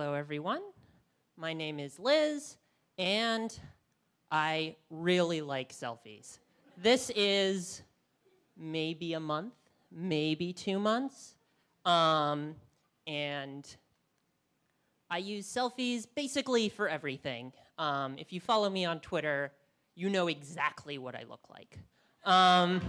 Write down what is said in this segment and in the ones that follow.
hello everyone. My name is Liz, and I really like selfies. This is maybe a month, maybe two months, um, and I use selfies basically for everything. Um, if you follow me on Twitter, you know exactly what I look like. Um,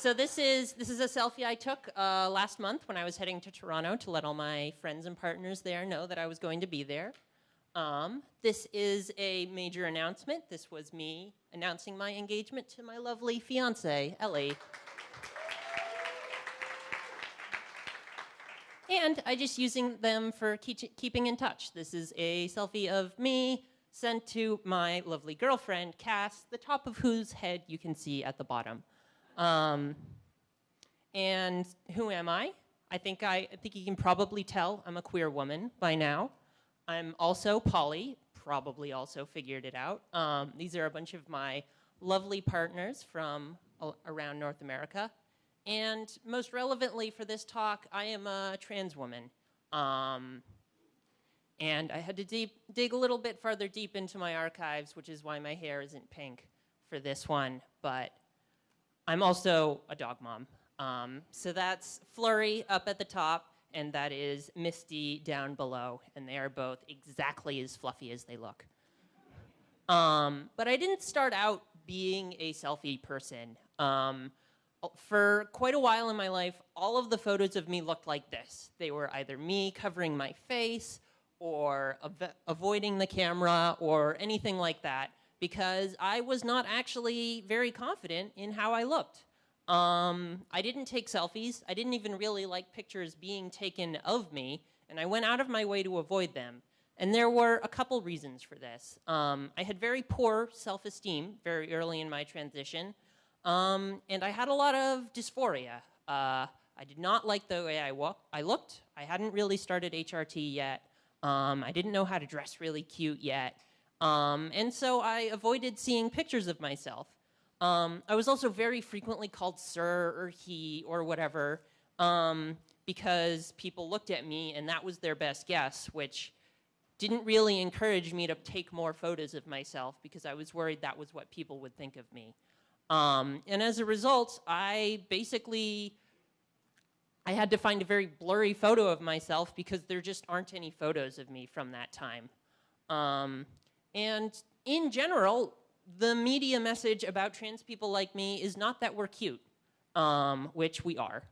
so this is, this is a selfie I took uh, last month when I was heading to Toronto to let all my friends and partners there know that I was going to be there. Um, this is a major announcement. This was me announcing my engagement to my lovely fiance, Ellie. and I just using them for keep keeping in touch. This is a selfie of me sent to my lovely girlfriend, Cass, the top of whose head you can see at the bottom. Um, and who am I? I think, I, I think you can probably tell I'm a queer woman by now. I'm also poly, probably also figured it out. Um, these are a bunch of my lovely partners from around North America. And most relevantly for this talk, I am a trans woman. Um, and I had to deep, dig a little bit further deep into my archives, which is why my hair isn't pink for this one. But I'm also a dog mom. Um, so that's Flurry up at the top, and that is Misty down below, and they are both exactly as fluffy as they look. Um, but I didn't start out being a selfie person. Um, for quite a while in my life, all of the photos of me looked like this. They were either me covering my face, or avoiding the camera, or anything like that because I was not actually very confident in how I looked. Um, I didn't take selfies. I didn't even really like pictures being taken of me, and I went out of my way to avoid them. And there were a couple reasons for this. Um, I had very poor self-esteem very early in my transition, um, and I had a lot of dysphoria. Uh, I did not like the way I, I looked. I hadn't really started HRT yet. Um, I didn't know how to dress really cute yet. Um, and so I avoided seeing pictures of myself. Um, I was also very frequently called sir or he or whatever um, because people looked at me and that was their best guess, which didn't really encourage me to take more photos of myself because I was worried that was what people would think of me. Um, and as a result, I basically, I had to find a very blurry photo of myself because there just aren't any photos of me from that time. Um, and in general, the media message about trans people like me is not that we're cute, um, which we are.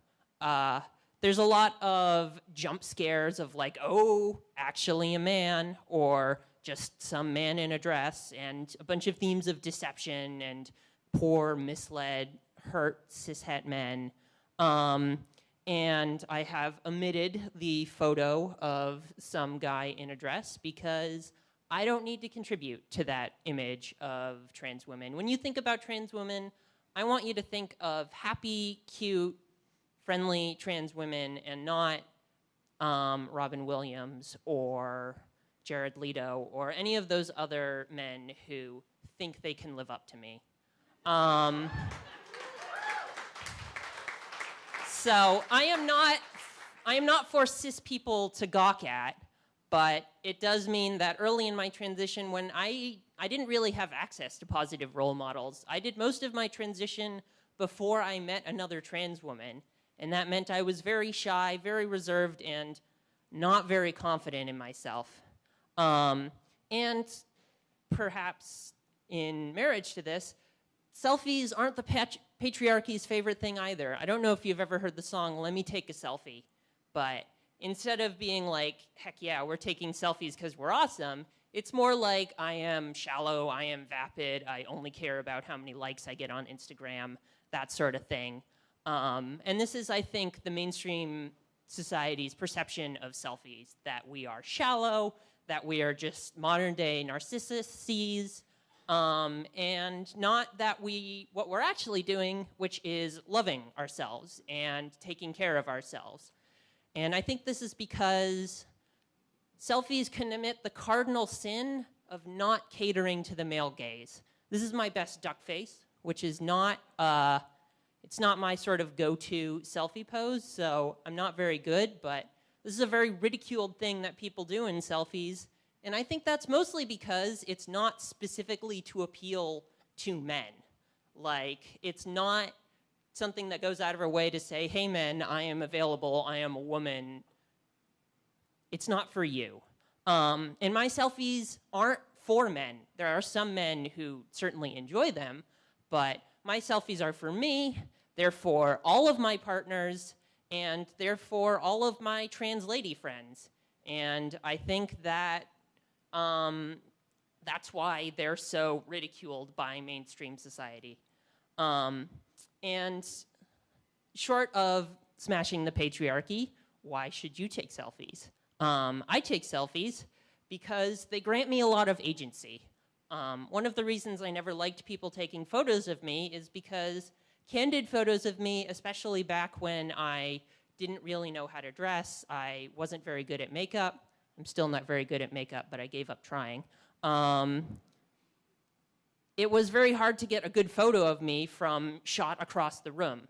Uh, there's a lot of jump scares of like, oh, actually a man, or just some man in a dress, and a bunch of themes of deception and poor, misled, hurt cishet men. Um, and I have omitted the photo of some guy in a dress because I don't need to contribute to that image of trans women. When you think about trans women, I want you to think of happy, cute, friendly trans women and not um, Robin Williams or Jared Leto or any of those other men who think they can live up to me. Um, so I am not, I am not for cis people to gawk at but it does mean that early in my transition when I, I didn't really have access to positive role models. I did most of my transition before I met another trans woman. And that meant I was very shy, very reserved, and not very confident in myself. Um, and perhaps in marriage to this, selfies aren't the pat patriarchy's favorite thing either. I don't know if you've ever heard the song, Let Me Take a Selfie, but instead of being like, heck yeah, we're taking selfies because we're awesome, it's more like I am shallow, I am vapid, I only care about how many likes I get on Instagram, that sort of thing. Um, and this is, I think, the mainstream society's perception of selfies, that we are shallow, that we are just modern day narcissists, um, and not that we, what we're actually doing, which is loving ourselves and taking care of ourselves. And I think this is because selfies can commit the cardinal sin of not catering to the male gaze. This is my best duck face, which is not, uh, it's not my sort of go-to selfie pose, so I'm not very good, but This is a very ridiculed thing that people do in selfies. And I think that's mostly because it's not specifically to appeal to men. Like, it's not something that goes out of our way to say, hey men, I am available, I am a woman. It's not for you. Um, and my selfies aren't for men. There are some men who certainly enjoy them, but my selfies are for me, they're for all of my partners, and they're all of my trans lady friends. And I think that um, that's why they're so ridiculed by mainstream society. Um, and short of smashing the patriarchy, why should you take selfies? Um, I take selfies because they grant me a lot of agency. Um, one of the reasons I never liked people taking photos of me is because candid photos of me, especially back when I didn't really know how to dress, I wasn't very good at makeup, I'm still not very good at makeup, but I gave up trying. Um, it was very hard to get a good photo of me from shot across the room.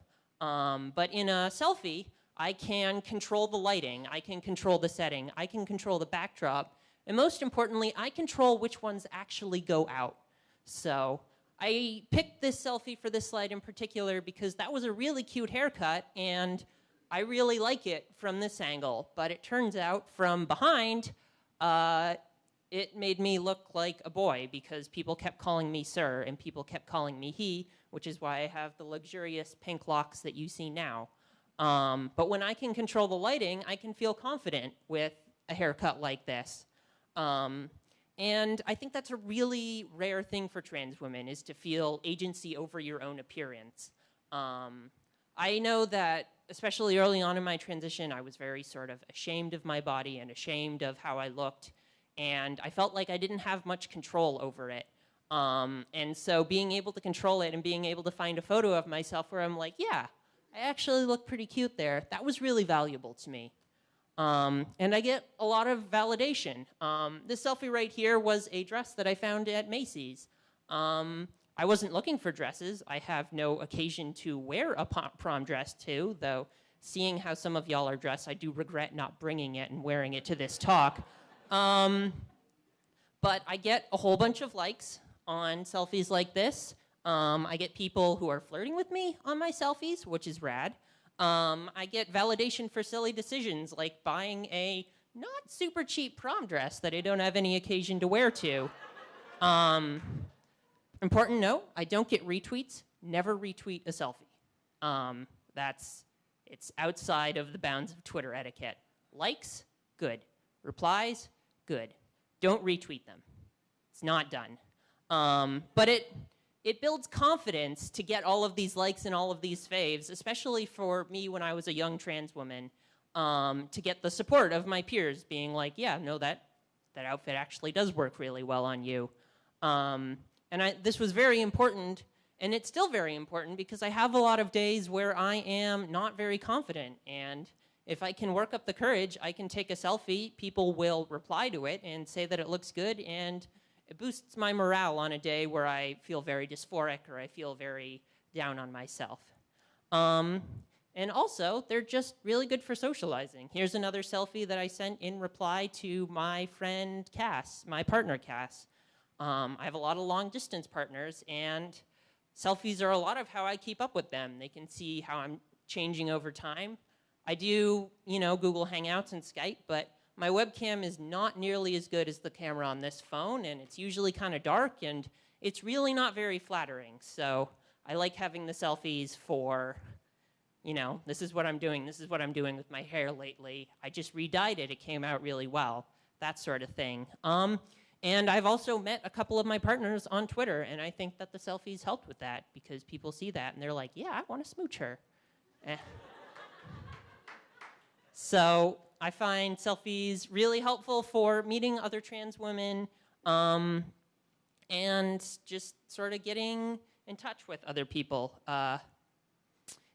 Um, but in a selfie, I can control the lighting, I can control the setting, I can control the backdrop, and most importantly, I control which ones actually go out. So I picked this selfie for this slide in particular because that was a really cute haircut and I really like it from this angle, but it turns out from behind, uh, it made me look like a boy because people kept calling me sir and people kept calling me he, which is why I have the luxurious pink locks that you see now. Um, but when I can control the lighting, I can feel confident with a haircut like this. Um, and I think that's a really rare thing for trans women is to feel agency over your own appearance. Um, I know that especially early on in my transition, I was very sort of ashamed of my body and ashamed of how I looked. And I felt like I didn't have much control over it. Um, and so being able to control it and being able to find a photo of myself where I'm like, yeah, I actually look pretty cute there, that was really valuable to me. Um, and I get a lot of validation. Um, this selfie right here was a dress that I found at Macy's. Um, I wasn't looking for dresses. I have no occasion to wear a prom dress too, though seeing how some of y'all are dressed, I do regret not bringing it and wearing it to this talk. Um, but I get a whole bunch of likes on selfies like this. Um, I get people who are flirting with me on my selfies, which is rad. Um, I get validation for silly decisions like buying a not super cheap prom dress that I don't have any occasion to wear to. Um, Important note, I don't get retweets, never retweet a selfie. Um, that's, it's outside of the bounds of Twitter etiquette. Likes, good. Replies, good. Don't retweet them. It's not done. Um, but it, it builds confidence to get all of these likes and all of these faves, especially for me when I was a young trans woman, um, to get the support of my peers being like, yeah, no, that, that outfit actually does work really well on you. Um, and I, this was very important, and it's still very important because I have a lot of days where I am not very confident. And if I can work up the courage, I can take a selfie, people will reply to it and say that it looks good, and it boosts my morale on a day where I feel very dysphoric or I feel very down on myself. Um, and also, they're just really good for socializing. Here's another selfie that I sent in reply to my friend Cass, my partner Cass. Um, I have a lot of long distance partners and selfies are a lot of how I keep up with them. They can see how I'm changing over time. I do, you know, Google Hangouts and Skype, but my webcam is not nearly as good as the camera on this phone and it's usually kind of dark and it's really not very flattering. So I like having the selfies for, you know, this is what I'm doing, this is what I'm doing with my hair lately. I just re-dyed it, it came out really well, that sort of thing. Um, and I've also met a couple of my partners on Twitter, and I think that the selfies helped with that because people see that and they're like, yeah, I want to smooch her. Eh. So I find selfies really helpful for meeting other trans women um, and just sort of getting in touch with other people. Uh,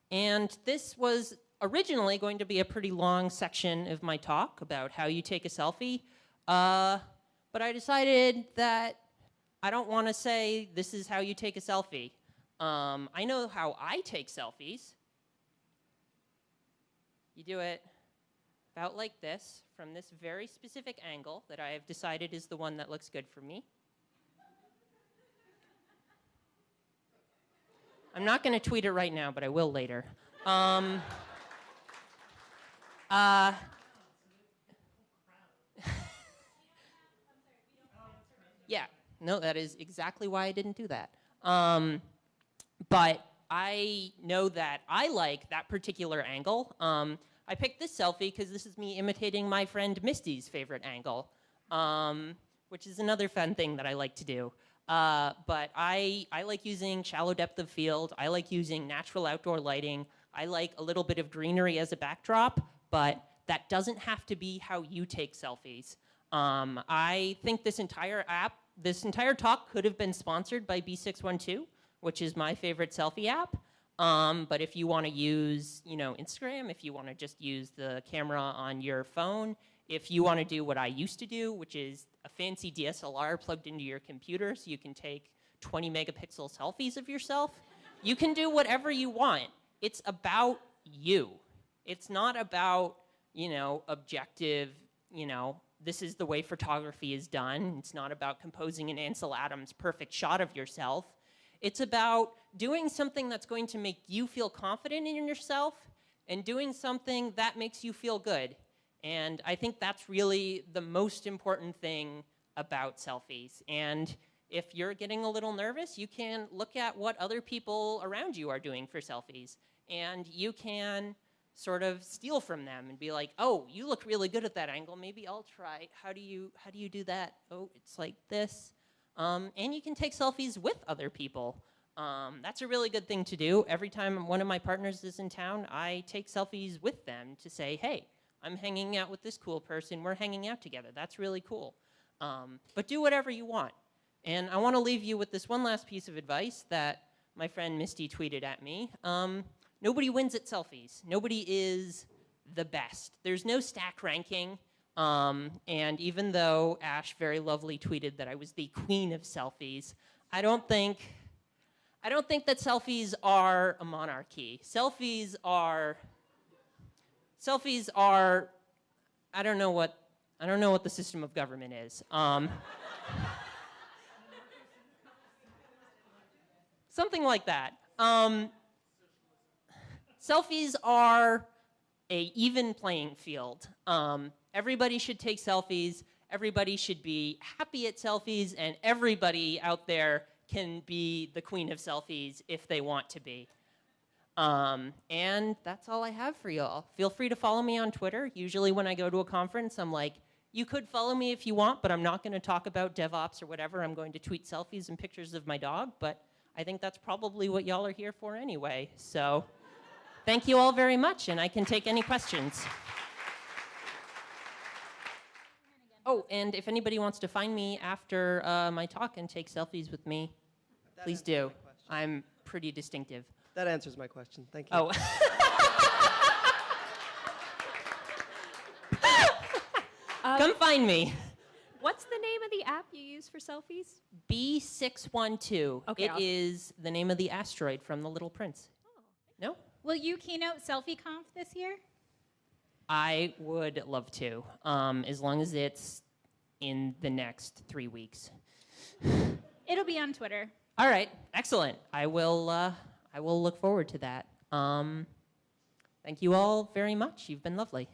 and this was originally going to be a pretty long section of my talk about how you take a selfie. Uh, but I decided that I don't want to say this is how you take a selfie. Um, I know how I take selfies. You do it about like this from this very specific angle that I have decided is the one that looks good for me. I'm not going to tweet it right now, but I will later. Um, uh, yeah, no, that is exactly why I didn't do that. Um, but I know that I like that particular angle. Um, I picked this selfie because this is me imitating my friend Misty's favorite angle, um, which is another fun thing that I like to do. Uh, but I, I like using shallow depth of field. I like using natural outdoor lighting. I like a little bit of greenery as a backdrop, but that doesn't have to be how you take selfies. Um, I think this entire app, this entire talk could have been sponsored by B612, which is my favorite selfie app. Um, but if you want to use, you know, Instagram, if you want to just use the camera on your phone, if you want to do what I used to do, which is a fancy DSLR plugged into your computer so you can take 20 megapixel selfies of yourself, you can do whatever you want. It's about you. It's not about, you know, objective, you know, this is the way photography is done. It's not about composing an Ansel Adams perfect shot of yourself. It's about doing something that's going to make you feel confident in yourself and doing something that makes you feel good. And I think that's really the most important thing about selfies. And if you're getting a little nervous, you can look at what other people around you are doing for selfies. And you can sort of steal from them and be like, oh, you look really good at that angle. Maybe I'll try. How do you, how do, you do that? Oh, it's like this. Um, and you can take selfies with other people. Um, that's a really good thing to do. Every time one of my partners is in town, I take selfies with them to say, hey, I'm hanging out with this cool person. We're hanging out together. That's really cool. Um, but do whatever you want. And I want to leave you with this one last piece of advice that my friend Misty tweeted at me. Um, nobody wins at selfies. Nobody is the best. There's no stack ranking. Um, and even though Ash very lovely tweeted that I was the queen of selfies, I don't think, I don't think that selfies are a monarchy. Selfies are selfies are, I don't know what, I don't know what the system of government is. Um, something like that. Um, selfies are a even playing field. Um, everybody should take selfies. Everybody should be happy at selfies, and everybody out there can be the queen of selfies if they want to be. Um, and that's all I have for y'all. Feel free to follow me on Twitter. Usually when I go to a conference, I'm like, you could follow me if you want, but I'm not going to talk about DevOps or whatever. I'm going to tweet selfies and pictures of my dog, but I think that's probably what y'all are here for anyway. So thank you all very much, and I can take any questions. Oh, and if anybody wants to find me after uh, my talk and take selfies with me, That please do. I'm pretty distinctive. That answers my question. Thank you. Oh. Come find me. What's the name of the app you use for selfies? B612. Okay, It I'll- is the name of the asteroid from The Little Prince. Oh. No? Will you keynote SelfieConf this year? I would love to, um, as long as it's in the next three weeks. It'll be on Twitter. All right, excellent. I will. Uh, I will look forward to that. Um, thank you all very much. You've been lovely.